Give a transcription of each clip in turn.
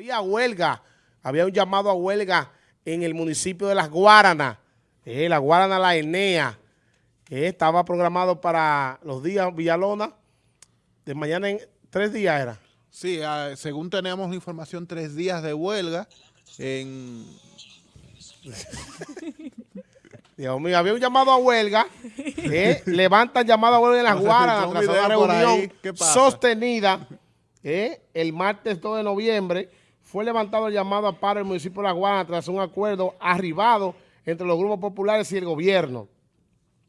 Había huelga, había un llamado a huelga en el municipio de Las Guaranas, eh, la Guarana La Enea, que estaba programado para los días Villalona, de mañana en tres días era. Sí, ah, según tenemos la información, tres días de huelga en... Dios mío, había un llamado a huelga, eh, levantan llamado a huelga en Las Guaranas tras una reunión sostenida eh, el martes 2 de noviembre fue levantado el llamado a paro del municipio de La Guana tras un acuerdo arribado entre los grupos populares y el gobierno.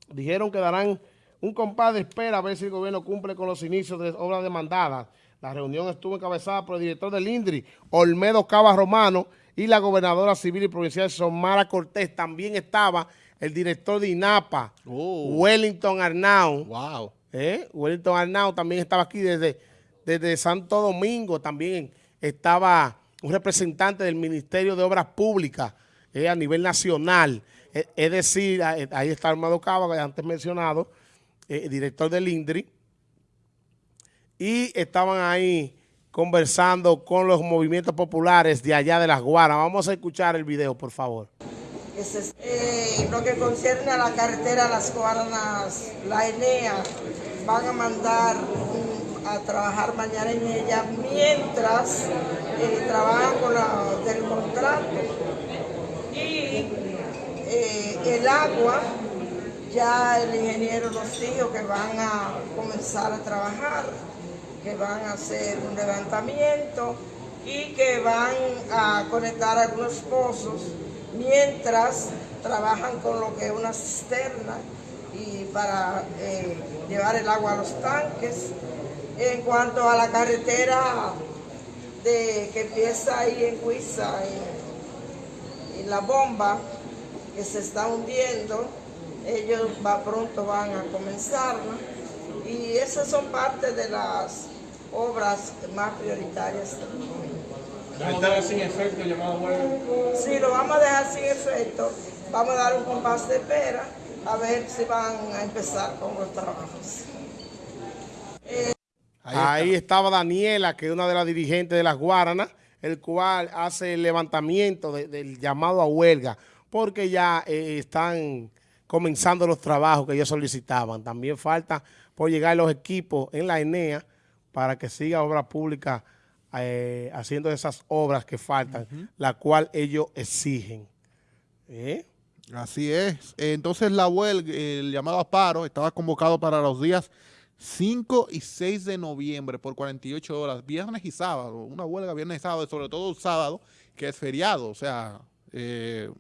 Dijeron que darán un compás de espera a ver si el gobierno cumple con los inicios de obras demandadas. La reunión estuvo encabezada por el director del INDRI, Olmedo Cava Romano, y la gobernadora civil y provincial Somara Cortés. También estaba el director de INAPA, oh. Wellington Arnau. Wow. ¿Eh? Wellington Arnau también estaba aquí desde, desde Santo Domingo. También estaba un representante del Ministerio de Obras Públicas eh, a nivel nacional. Eh, es decir, eh, ahí está Armado Cava, antes mencionado, director del INDRI. Y estaban ahí conversando con los movimientos populares de allá de Las Guaras. Vamos a escuchar el video, por favor. lo que concierne a la carretera Las Guaranas, la ENEA, van a mandar a trabajar mañana en ella mientras eh, trabajan con la del contrato. Y eh, el agua, ya el ingeniero nos dijo que van a comenzar a trabajar, que van a hacer un levantamiento y que van a conectar algunos pozos mientras trabajan con lo que es una cisterna y para eh, llevar el agua a los tanques en cuanto a la carretera de, que empieza ahí en Cuiza, en, la bomba que se está hundiendo, ellos va, pronto van a comenzar, y esas son parte de las obras más prioritarias ¿Va a dejar sin efecto llamado huelga? Sí, lo vamos a dejar sin efecto. Vamos a dar un compás de espera a ver si van a empezar con los trabajos. Ahí, estaba Daniela, que es una de las dirigentes de las Guaranas, el cual hace el levantamiento del llamado a huelga, porque ya eh, están comenzando los trabajos que ellos solicitaban. También falta por llegar los equipos en la ENEA para que siga obra pública eh, haciendo esas obras que faltan, la cual ellos exigen. ¿Eh? Así es. Entonces la huelga, el llamado a paro, estaba convocado para los días 5 y 6 de noviembre por 48 horas, viernes y sábado, una huelga viernes y sábado, sobre todo sábado, que es feriado, o sea, eh,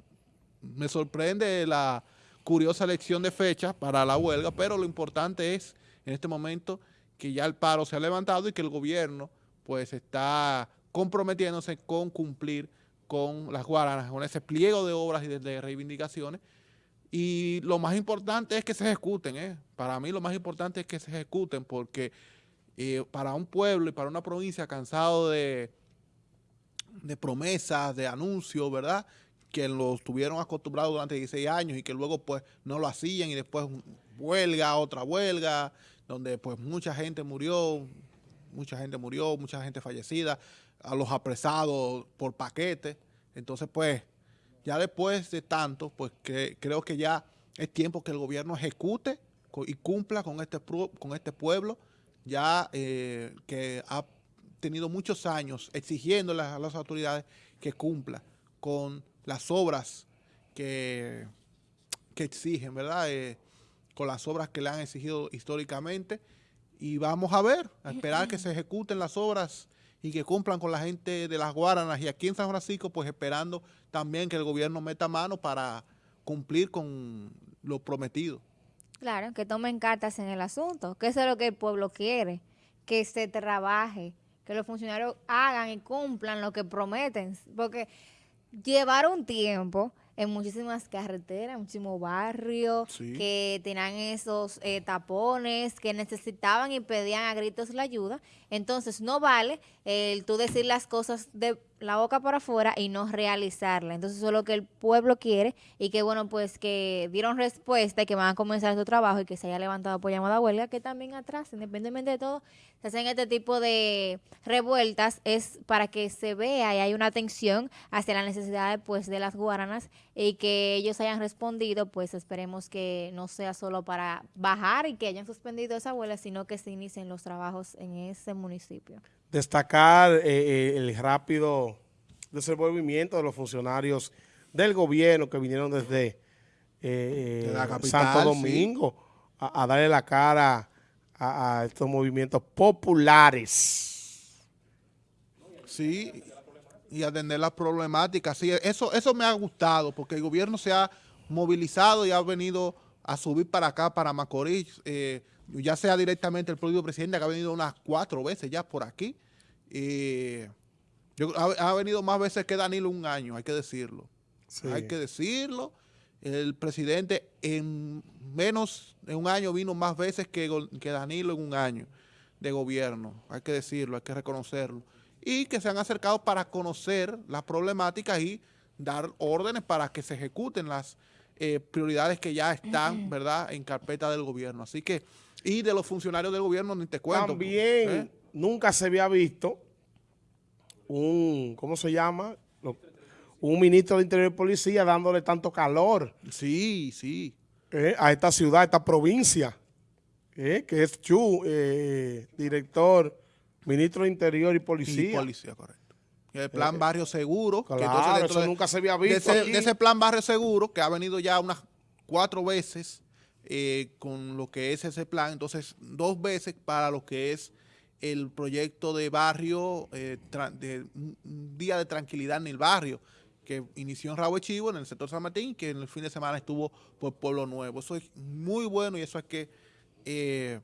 me sorprende la curiosa elección de fecha para la huelga, pero lo importante es en este momento que ya el paro se ha levantado y que el gobierno pues está comprometiéndose con cumplir con las guaranas, con ese pliego de obras y de reivindicaciones y lo más importante es que se ejecuten, ¿eh? Para mí lo más importante es que se ejecuten porque eh, para un pueblo y para una provincia cansado de, de promesas, de anuncios, ¿verdad? Que los tuvieron acostumbrados durante 16 años y que luego pues no lo hacían y después huelga, otra huelga, donde pues mucha gente murió, mucha gente murió, mucha gente fallecida, a los apresados por paquete. Entonces pues ya después de tanto, pues que, creo que ya es tiempo que el gobierno ejecute y cumpla con este, con este pueblo, ya eh, que ha tenido muchos años exigiéndole a las autoridades que cumpla con las obras que, que exigen, ¿verdad? Eh, con las obras que le han exigido históricamente y vamos a ver, a esperar que se ejecuten las obras y que cumplan con la gente de las Guaranas y aquí en San Francisco pues esperando también que el gobierno meta mano para cumplir con lo prometido. Claro, que tomen cartas en el asunto, que eso es lo que el pueblo quiere, que se trabaje, que los funcionarios hagan y cumplan lo que prometen, porque llevar un tiempo en muchísimas carreteras, muchísimos barrios que tenían esos eh, tapones, que necesitaban y pedían a gritos la ayuda. Entonces, no vale el tú decir las cosas de la boca para afuera y no realizarla. Entonces eso es lo que el pueblo quiere y que bueno, pues que dieron respuesta y que van a comenzar su trabajo y que se haya levantado por llamada huelga, que también atrás, independientemente de todo, se hacen este tipo de revueltas es para que se vea y hay una atención hacia la necesidad pues de las guaranas y que ellos hayan respondido, pues esperemos que no sea solo para bajar y que hayan suspendido esa huelga, sino que se inicien los trabajos en ese municipio destacar eh, eh, el rápido desenvolvimiento de los funcionarios del gobierno que vinieron desde eh, Santo Domingo a, darle la cara a, estos movimientos populares. Sí, y atender las problemáticas. Sí, eso, eso me ha gustado porque el gobierno se ha movilizado y ha venido a subir para acá, para Macorís, ya sea directamente el propio presidente que ha venido unas cuatro veces ya por aquí. Yo, ha, venido más veces que Danilo un año, hay que decirlo. Hay que decirlo. El presidente en menos de un año vino más veces que, que Danilo en un año de gobierno. Hay que decirlo, hay que reconocerlo. Y que se han acercado para conocer las problemáticas y dar órdenes para que se ejecuten las eh, prioridades que ya están, ¿verdad?, en carpeta del gobierno. Así que y de los funcionarios del gobierno ni te cuento. También ¿eh? nunca se había visto un, ¿cómo se llama? Un ministro de Interior y Policía dándole tanto calor. Sí, sí. ¿eh? a esta ciudad, a esta provincia, ¿eh? que es Chu, director, ministro de Interior y Policía. Y policía, correcto. El plan Barrio Seguro. Claro, eso nunca se había visto de ese plan Barrio Seguro, que ha venido ya unas cuatro veces, eh, con lo que es ese plan, entonces dos veces para lo que es el proyecto de barrio, eh, de un día de tranquilidad en el barrio, que inició en Rabo Chivo, en el sector San Martín, que en el fin de semana estuvo por Pueblo Nuevo. Eso es muy bueno y eso hay que eh,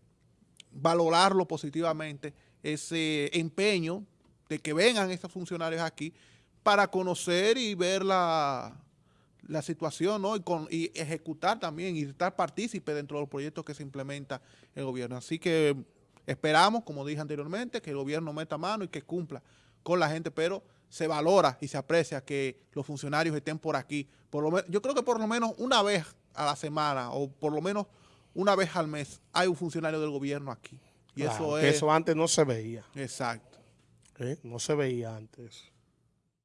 valorarlo positivamente, ese empeño de que vengan estos funcionarios aquí para conocer y ver la, la situación ¿no? y, con, y ejecutar también y estar partícipe dentro de los proyectos que se implementa el gobierno. Así que esperamos, como dije anteriormente, que el gobierno meta mano y que cumpla con la gente, pero se valora y se aprecia que los funcionarios estén por aquí. Por lo yo creo que por lo menos una vez a la semana o por lo menos una vez al mes hay un funcionario del gobierno aquí. Y eso es... eso antes no se veía. Exacto. ¿Eh? No se veía antes.